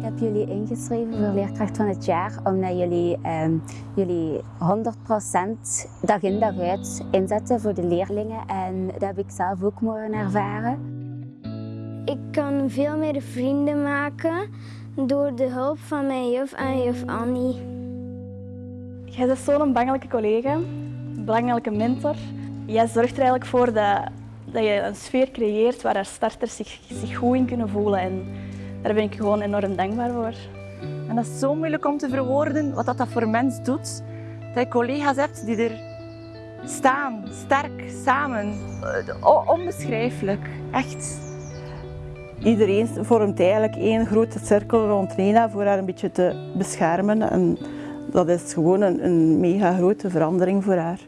Ik heb jullie ingeschreven voor leerkracht van het jaar omdat jullie ehm, jullie 100% dag in dag uit inzetten voor de leerlingen en dat heb ik zelf ook mogen ervaren. Ik kan veel meer vrienden maken door de hulp van mijn juf en juf Annie. Jij bent zo'n belangrijke collega, een belangrijke mentor. Jij zorgt er eigenlijk voor dat, dat je een sfeer creëert waar starters zich, zich goed in kunnen voelen. En daar ben ik gewoon enorm dankbaar voor. En dat is zo moeilijk om te verwoorden wat dat, voor mens doet. Dat je collega's hebt die er staan, sterk, samen. Eh, Onbeschrijfelijk, echt. Iedereen vormt eigenlijk één grote cirkel rond Nina voor haar een beetje te beschermen. En dat is gewoon een, een mega grote verandering voor haar.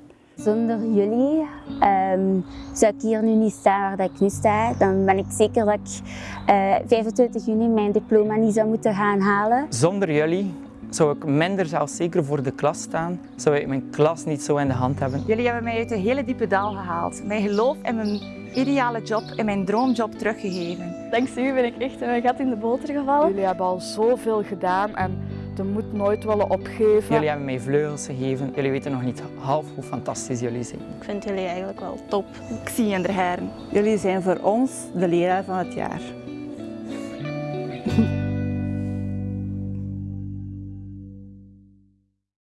Zonder jullie ehm, zou ik hier nu niet staan waar ik nu sta. Dan ben ik zeker dat ik eh, 25 juni mijn diploma niet zou moeten gaan halen. Zonder jullie zou ik minder zelfzeker voor de klas staan, zou ik mijn klas niet zo in de hand hebben. Jullie hebben mij uit een hele diepe dal gehaald. Mijn geloof in mijn ideale job, in mijn droomjob teruggegeven. Dankzij u ben ik echt een gat in de boter gevallen. Jullie hebben al zoveel gedaan en de moed nooit willen opgeven. Jullie hebben mij vleugels gegeven. Jullie weten nog niet half hoe fantastisch jullie zijn. Ik vind jullie eigenlijk wel top. Ik zie je in de heren. Jullie zijn voor ons de leraar van het jaar.